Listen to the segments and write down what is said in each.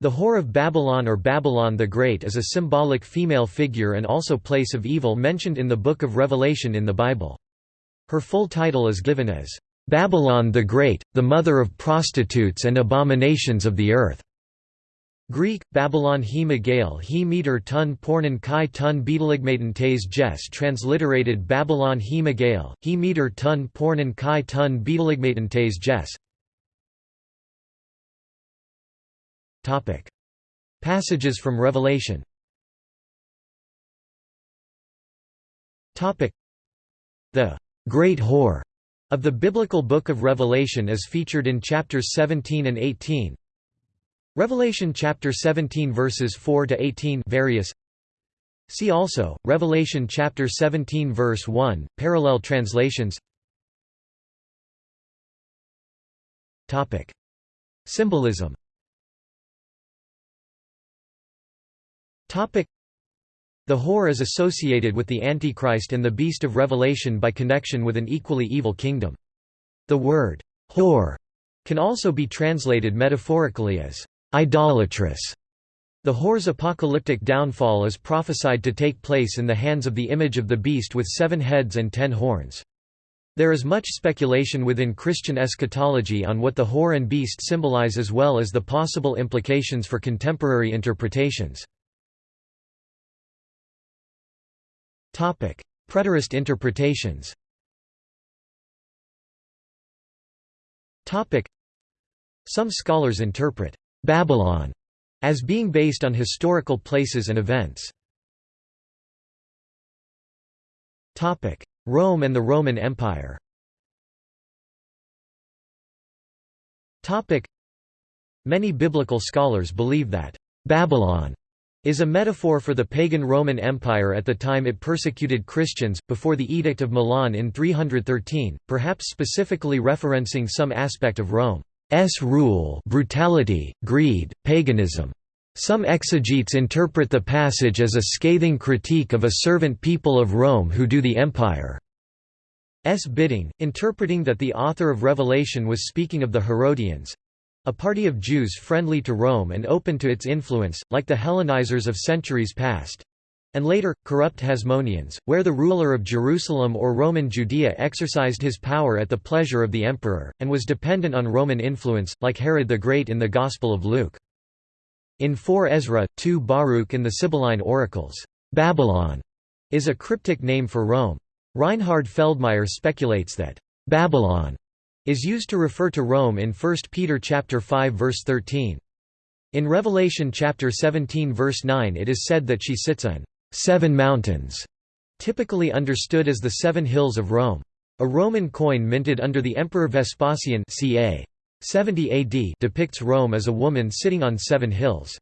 The Whore of Babylon or Babylon the Great is a symbolic female figure and also place of evil mentioned in the Book of Revelation in the Bible. Her full title is given as, "'Babylon the Great, the mother of prostitutes and abominations of the earth' Greek, Babylon he Megale he meter tun pornan kai tun beteligmaten jes transliterated Babylon he Megale, he meter tun pornan kai tun beteligmaten jes Passages from Revelation. The Great Whore of the biblical Book of Revelation is featured in chapters 17 and 18. Revelation chapter 17 verses 4 to 18 various. See also Revelation chapter 17 verse 1 parallel translations. Topic. Symbolism The whore is associated with the Antichrist and the beast of Revelation by connection with an equally evil kingdom. The word, whore, can also be translated metaphorically as idolatrous. The whore's apocalyptic downfall is prophesied to take place in the hands of the image of the beast with seven heads and ten horns. There is much speculation within Christian eschatology on what the whore and beast symbolize as well as the possible implications for contemporary interpretations. Preterist interpretations. Some scholars interpret Babylon as being based on historical places and events. Rome and the Roman Empire. Many biblical scholars believe that Babylon is a metaphor for the pagan Roman Empire at the time it persecuted Christians, before the Edict of Milan in 313, perhaps specifically referencing some aspect of Rome's rule brutality, greed, paganism. Some exegetes interpret the passage as a scathing critique of a servant people of Rome who do the empire's bidding, interpreting that the author of Revelation was speaking of the Herodians, a party of Jews friendly to Rome and open to its influence, like the Hellenizers of centuries past and later, corrupt Hasmoneans, where the ruler of Jerusalem or Roman Judea exercised his power at the pleasure of the emperor, and was dependent on Roman influence, like Herod the Great in the Gospel of Luke. In 4 Ezra, 2 Baruch in the Sibylline Oracles, Babylon is a cryptic name for Rome. Reinhard Feldmeier speculates that Babylon is used to refer to Rome in 1 Peter chapter 5 verse 13. In Revelation chapter 17 verse 9 it is said that she sits on seven mountains, typically understood as the seven hills of Rome. A Roman coin minted under the Emperor Vespasian ca. 70 AD depicts Rome as a woman sitting on seven hills.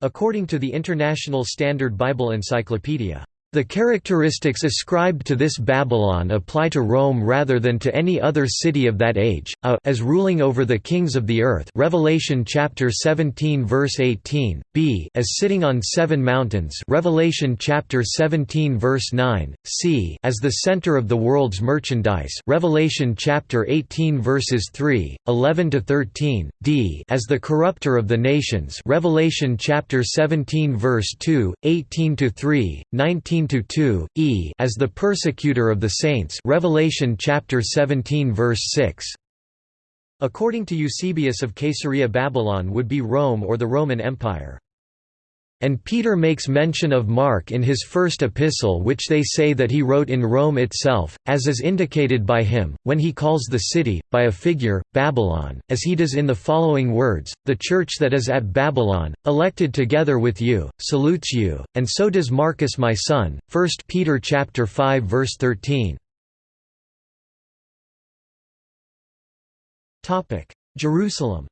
According to the International Standard Bible Encyclopedia, the characteristics ascribed to this Babylon apply to Rome rather than to any other city of that age, a as ruling over the kings of the earth Revelation chapter 17 verse 18, b as sitting on seven mountains Revelation chapter 17 verse 9, c as the center of the world's merchandise Revelation chapter 18 verses 3, 11 to 13, d as the corrupter of the nations Revelation chapter 17 verse 2, 18 to 3, 19 2 e as the persecutor of the saints Revelation chapter 17 verse 6 According to Eusebius of Caesarea Babylon would be Rome or the Roman Empire and Peter makes mention of Mark in his first epistle which they say that he wrote in Rome itself, as is indicated by him, when he calls the city, by a figure, Babylon, as he does in the following words, The church that is at Babylon, elected together with you, salutes you, and so does Marcus my son. 1 Peter 5 verse 13. Jerusalem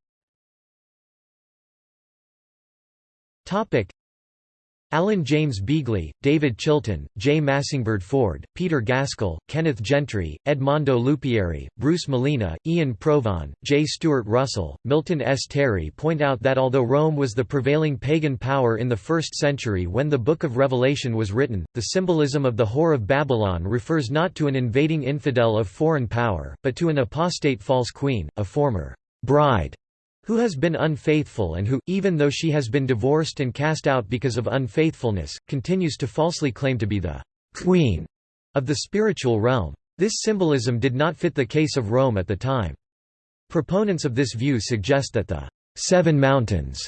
Alan James Beagley, David Chilton, J. Massyngbaerde Ford, Peter Gaskell, Kenneth Gentry, Edmondo Lupieri, Bruce Malina, Iain Provan, J. Stuart Russell, Milton S. Terry point out that although Rome was the prevailing pagan power in the 1st century when the Book of Revelation was written, the symbolism of the Whore of Babylon refers not to an invading infidel of foreign power, but to an apostate false queen, a former bride who has been unfaithful and who, even though she has been divorced and cast out because of unfaithfulness, continues to falsely claim to be the queen of the spiritual realm. This symbolism did not fit the case of Rome at the time. Proponents of this view suggest that the seven mountains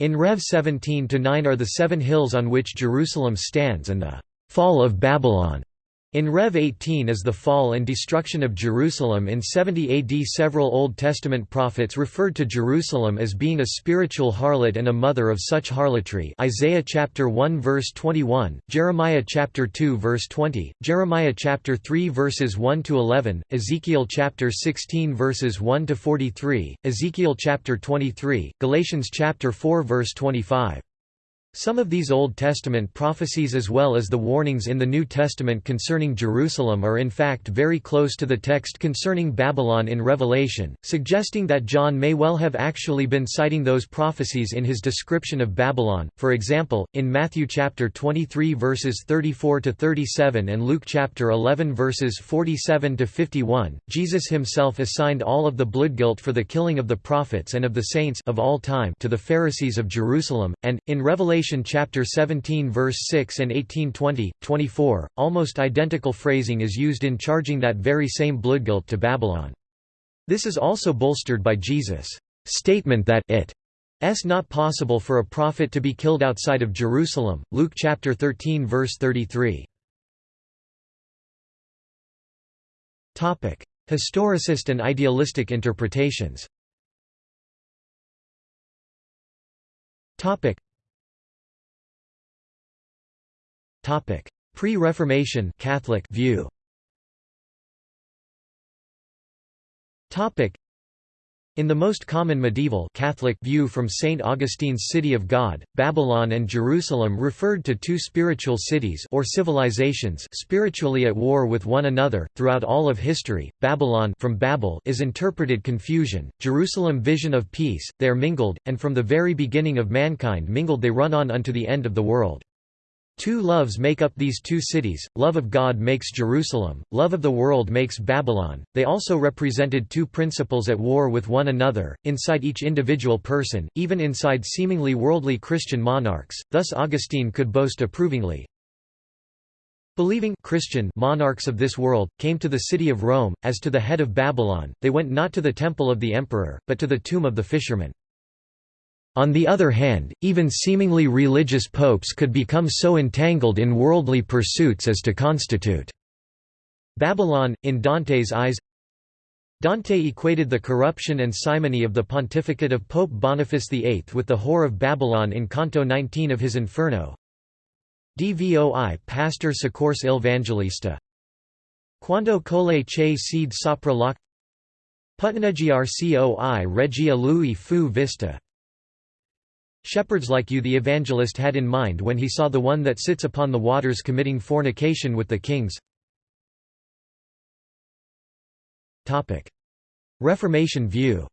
in Rev 17-9 are the seven hills on which Jerusalem stands and the fall of Babylon in Rev 18 is the fall and destruction of Jerusalem in 70 AD several Old Testament prophets referred to Jerusalem as being a spiritual harlot and a mother of such harlotry Isaiah chapter 1 verse 21, Jeremiah chapter 2 verse 20, Jeremiah chapter 3 verses 1 to 11, Ezekiel chapter 16 verses 1 to 43, Ezekiel chapter 23, Galatians chapter 4 verse 25. Some of these Old Testament prophecies as well as the warnings in the New Testament concerning Jerusalem are in fact very close to the text concerning Babylon in Revelation, suggesting that John may well have actually been citing those prophecies in his description of Babylon. For example, in Matthew chapter 23 verses 34 to 37 and Luke chapter 11 verses 47 to 51, Jesus himself assigned all of the blood guilt for the killing of the prophets and of the saints of all time to the Pharisees of Jerusalem, and in Revelation Revelation chapter 17 verse 6 and 18:20, 24, almost identical phrasing is used in charging that very same bloodguilt to Babylon. This is also bolstered by Jesus' statement that it is not possible for a prophet to be killed outside of Jerusalem. Luke chapter 13 verse 33. Topic: Historicist and idealistic interpretations. Topic: Pre-Reformation Catholic view. Topic: In the most common medieval Catholic view from St. Augustine's City of God, Babylon and Jerusalem referred to two spiritual cities or civilizations spiritually at war with one another. Throughout all of history, Babylon from Babel is interpreted confusion, Jerusalem vision of peace, they are mingled, and from the very beginning of mankind mingled they run on unto the end of the world. Two loves make up these two cities, love of God makes Jerusalem, love of the world makes Babylon. They also represented two principles at war with one another, inside each individual person, even inside seemingly worldly Christian monarchs, thus Augustine could boast approvingly, Believing Christian monarchs of this world, came to the city of Rome, as to the head of Babylon, they went not to the temple of the emperor, but to the tomb of the fisherman. On the other hand, even seemingly religious popes could become so entangled in worldly pursuits as to constitute Babylon, in Dante's eyes Dante equated the corruption and simony of the pontificate of Pope Boniface VIII with the whore of Babylon in Canto 19 of his Inferno. Dvoi pastor soccorse il Vangelista. Quando cole che seed sopra loc Puttaneggiar regia lui fu vista Shepherds like you the evangelist had in mind when he saw the one that sits upon the waters committing fornication with the kings. Reformation view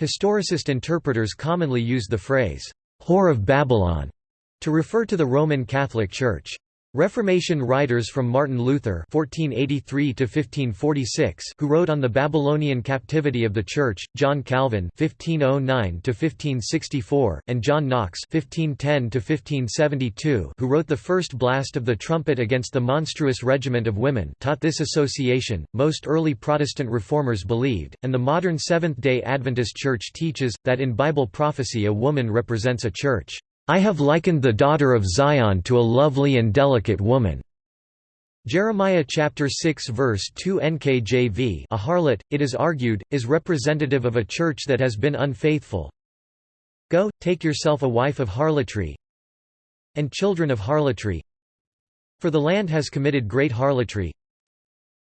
Historicist interpreters commonly use the phrase, "'Whore of Babylon' to refer to the Roman Catholic Church. Reformation writers from Martin Luther (1483–1546), who wrote on the Babylonian captivity of the Church, John Calvin (1509–1564), and John Knox (1510–1572), who wrote the first blast of the trumpet against the monstrous regiment of women, taught this association. Most early Protestant reformers believed, and the modern Seventh-day Adventist Church teaches, that in Bible prophecy a woman represents a church. I have likened the daughter of Zion to a lovely and delicate woman. Jeremiah chapter 6 verse 2 NKJV A harlot, it is argued, is representative of a church that has been unfaithful. Go, take yourself a wife of harlotry and children of harlotry for the land has committed great harlotry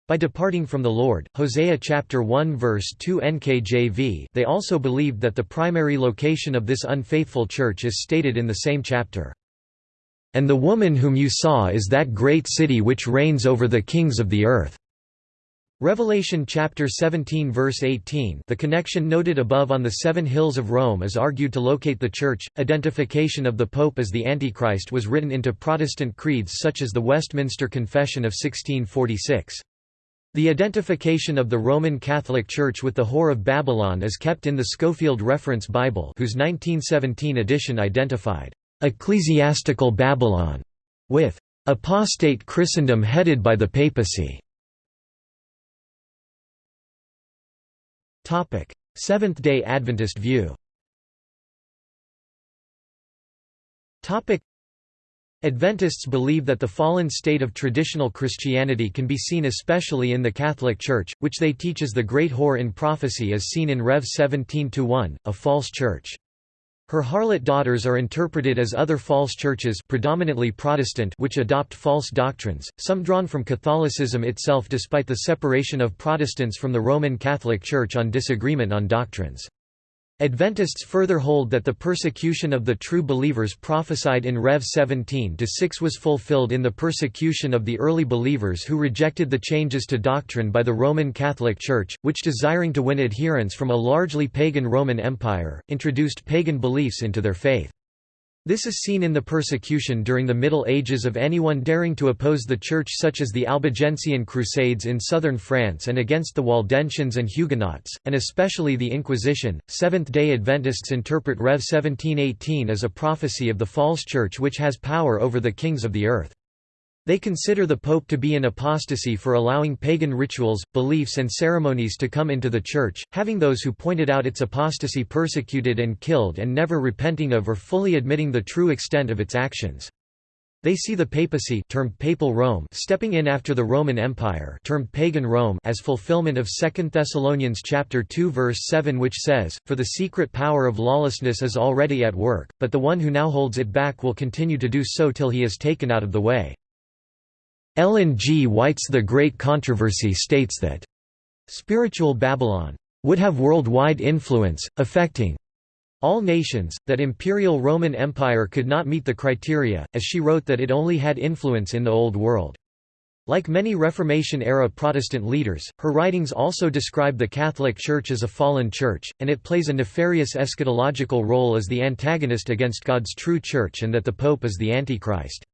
by departing from the Lord, Hosea chapter 1 verse 2 NKJV they also believed that the primary location of this unfaithful church is stated in the same chapter. And the woman whom you saw is that great city which reigns over the kings of the earth. Revelation chapter 17 verse 18 The connection noted above on the seven hills of Rome is argued to locate the Church. Identification of the Pope as the Antichrist was written into Protestant creeds such as the Westminster Confession of 1646. The identification of the Roman Catholic Church with the Whore of Babylon is kept in the Scofield Reference Bible whose 1917 edition identified, "...ecclesiastical Babylon", with "...apostate Christendom headed by the papacy". Seventh-day Adventist view Adventists believe that the fallen state of traditional Christianity can be seen especially in the Catholic Church, which they teach is the great whore in prophecy as seen in Rev 17-1, a false church. Her harlot daughters are interpreted as other false churches predominantly Protestant which adopt false doctrines, some drawn from Catholicism itself despite the separation of Protestants from the Roman Catholic Church on disagreement on doctrines. Adventists further hold that the persecution of the true believers prophesied in Rev 17-6 was fulfilled in the persecution of the early believers who rejected the changes to doctrine by the Roman Catholic Church, which desiring to win adherents from a largely pagan Roman Empire, introduced pagan beliefs into their faith. This is seen in the persecution during the Middle Ages of anyone daring to oppose the Church such as the Albigensian Crusades in southern France and against the Waldensians and Huguenots, and especially the Inquisition. Seventh-day Adventists interpret Rev 1718 as a prophecy of the false church which has power over the kings of the earth. They consider the Pope to be in apostasy for allowing pagan rituals, beliefs and ceremonies to come into the Church, having those who pointed out its apostasy persecuted and killed and never repenting of or fully admitting the true extent of its actions. They see the papacy termed Papal Rome stepping in after the Roman Empire termed Pagan Rome as fulfillment of 2 Thessalonians chapter 2 verse 7 which says, For the secret power of lawlessness is already at work, but the one who now holds it back will continue to do so till he is taken out of the way. Ellen G. White's The Great Controversy states that, "...spiritual Babylon would have worldwide influence, affecting all nations, that imperial Roman Empire could not meet the criteria, as she wrote that it only had influence in the Old World. Like many Reformation-era Protestant leaders, her writings also describe the Catholic Church as a fallen church, and it plays a nefarious eschatological role as the antagonist against God's true church and that the Pope is the Antichrist.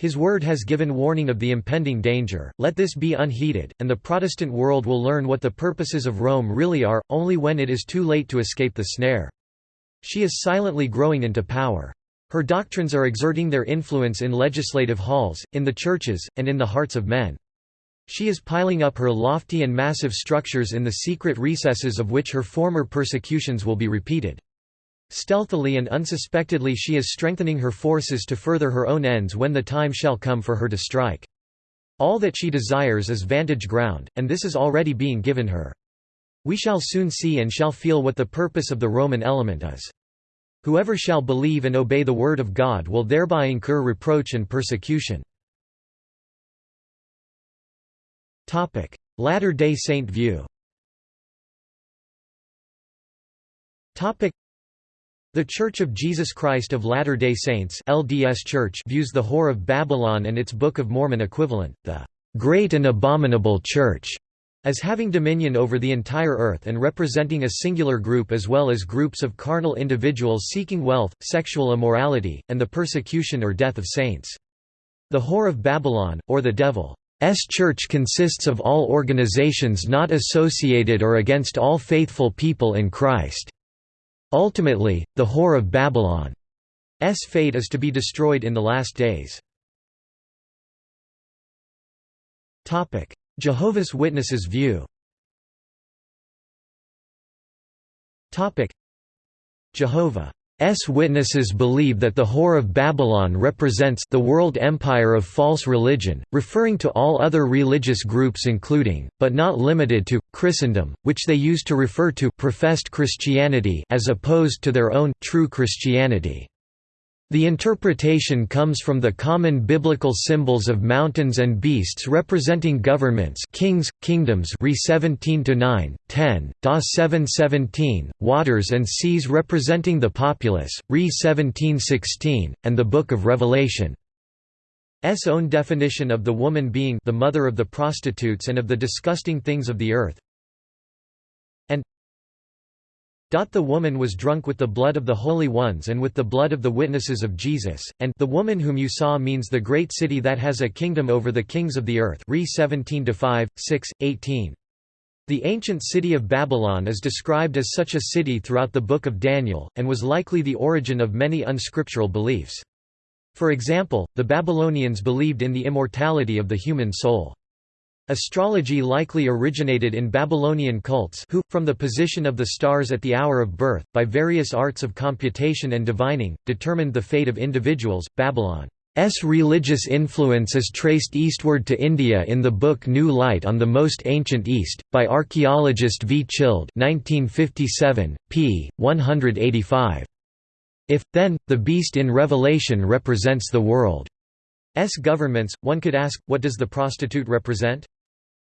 His word has given warning of the impending danger, let this be unheeded, and the Protestant world will learn what the purposes of Rome really are, only when it is too late to escape the snare. She is silently growing into power. Her doctrines are exerting their influence in legislative halls, in the churches, and in the hearts of men. She is piling up her lofty and massive structures in the secret recesses of which her former persecutions will be repeated. Stealthily and unsuspectedly she is strengthening her forces to further her own ends when the time shall come for her to strike. All that she desires is vantage ground, and this is already being given her. We shall soon see and shall feel what the purpose of the Roman element is. Whoever shall believe and obey the word of God will thereby incur reproach and persecution. Latter-day Saint view the Church of Jesus Christ of Latter-day Saints LDS Church views the Whore of Babylon and its Book of Mormon equivalent, the "...great and abominable Church", as having dominion over the entire earth and representing a singular group as well as groups of carnal individuals seeking wealth, sexual immorality, and the persecution or death of saints. The Whore of Babylon, or the Devil's Church consists of all organizations not associated or against all faithful people in Christ. Ultimately, the Whore of Babylon's fate is to be destroyed in the last days. Jehovah's Witnesses view Jehovah. Witnesses believe that the Whore of Babylon represents the world empire of false religion, referring to all other religious groups including, but not limited to, Christendom, which they use to refer to professed Christianity as opposed to their own true Christianity. The interpretation comes from the common biblical symbols of mountains and beasts representing governments kings, kingdoms re 17 9, 10, Da 717, waters and seas representing the populace, re 1716, and the Book of Revelation. S own definition of the woman being the mother of the prostitutes and of the disgusting things of the earth, The woman was drunk with the blood of the holy ones and with the blood of the witnesses of Jesus, and the woman whom you saw means the great city that has a kingdom over the kings of the earth Re 17 5, 6, 18. The ancient city of Babylon is described as such a city throughout the Book of Daniel, and was likely the origin of many unscriptural beliefs. For example, the Babylonians believed in the immortality of the human soul. Astrology likely originated in Babylonian cults who, from the position of the stars at the hour of birth, by various arts of computation and divining, determined the fate of individuals. Babylon's religious influence is traced eastward to India in the book New Light on the Most Ancient East, by archaeologist V. Childe 1957, p. 185. If, then, the beast in Revelation represents the world's governments, one could ask, what does the prostitute represent?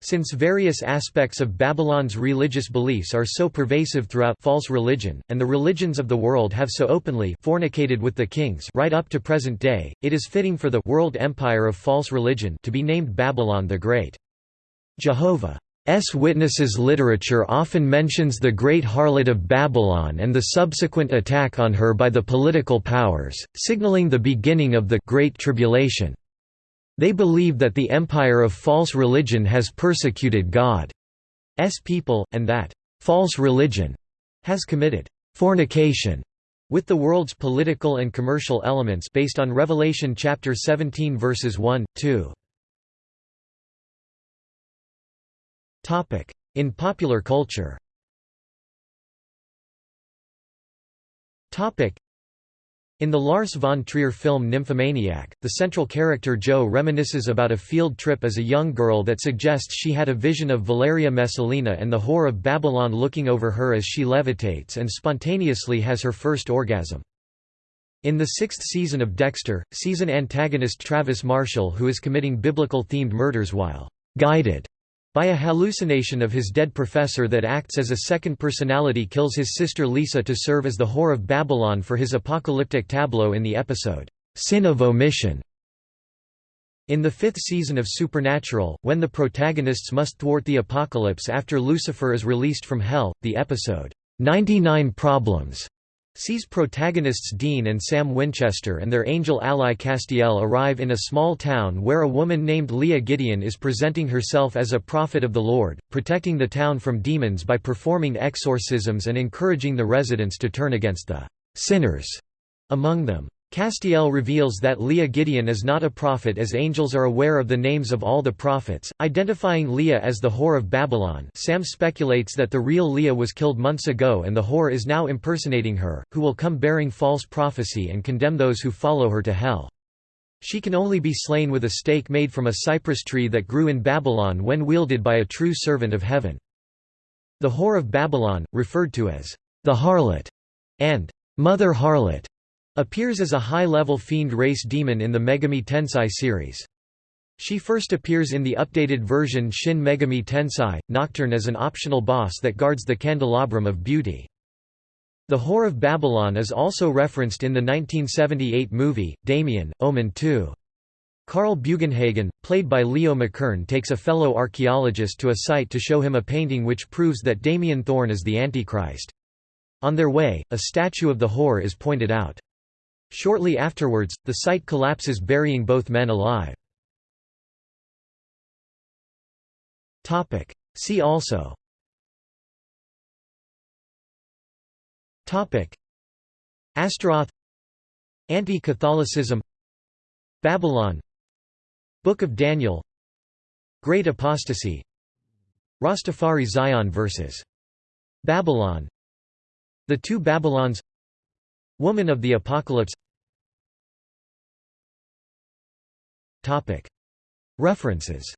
Since various aspects of Babylon's religious beliefs are so pervasive throughout false religion, and the religions of the world have so openly fornicated with the kings right up to present day, it is fitting for the world empire of false religion to be named Babylon the Great. Jehovah's Witnesses literature often mentions the Great Harlot of Babylon and the subsequent attack on her by the political powers, signaling the beginning of the Great Tribulation. They believe that the empire of false religion has persecuted God's people, and that false religion has committed fornication with the world's political and commercial elements based on Revelation chapter 17 verses 1, 2. In popular culture. In the Lars von Trier film Nymphomaniac, the central character Jo reminisces about a field trip as a young girl that suggests she had a vision of Valeria Messalina and the whore of Babylon looking over her as she levitates and spontaneously has her first orgasm. In the sixth season of Dexter, season antagonist Travis Marshall who is committing biblical-themed murders while «guided» by a hallucination of his dead professor that acts as a second personality kills his sister Lisa to serve as the whore of Babylon for his apocalyptic tableau in the episode, Sin of Omission. In the fifth season of Supernatural, when the protagonists must thwart the apocalypse after Lucifer is released from hell, the episode, 99 Problems sees protagonists Dean and Sam Winchester and their angel ally Castiel arrive in a small town where a woman named Leah Gideon is presenting herself as a prophet of the Lord, protecting the town from demons by performing exorcisms and encouraging the residents to turn against the sinners among them. Castiel reveals that Leah Gideon is not a prophet as angels are aware of the names of all the prophets, identifying Leah as the whore of Babylon Sam speculates that the real Leah was killed months ago and the whore is now impersonating her, who will come bearing false prophecy and condemn those who follow her to hell. She can only be slain with a stake made from a cypress tree that grew in Babylon when wielded by a true servant of heaven. The whore of Babylon, referred to as the harlot and mother harlot, Appears as a high-level fiend race demon in the Megami Tensei series. She first appears in the updated version Shin Megami Tensei, Nocturne as an optional boss that guards the candelabrum of beauty. The Whore of Babylon is also referenced in the 1978 movie, Damien, Omen 2. Carl Bugenhagen, played by Leo McKern takes a fellow archaeologist to a site to show him a painting which proves that Damien Thorn is the Antichrist. On their way, a statue of the whore is pointed out. Shortly afterwards, the site collapses burying both men alive. See also. Astaroth. Anti-Catholicism. Babylon. Book of Daniel. Great Apostasy. Rastafari Zion vs. Babylon. The Two Babylons Woman of the Apocalypse. References